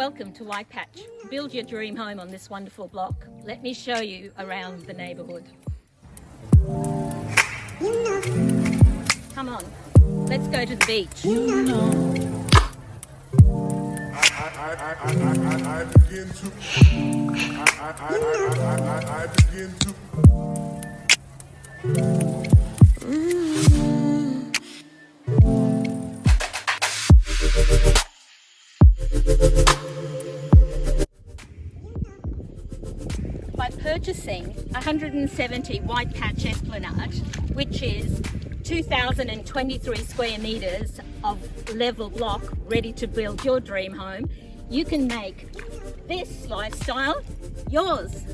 Welcome to White Patch. Build your dream home on this wonderful block. Let me show you around the neighbourhood. Come on, let's go to the beach. I begin to I, I, I, I, I, I begin to purchasing 170 White Patch Esplanade, which is 2,023 square metres of level block ready to build your dream home, you can make this lifestyle yours.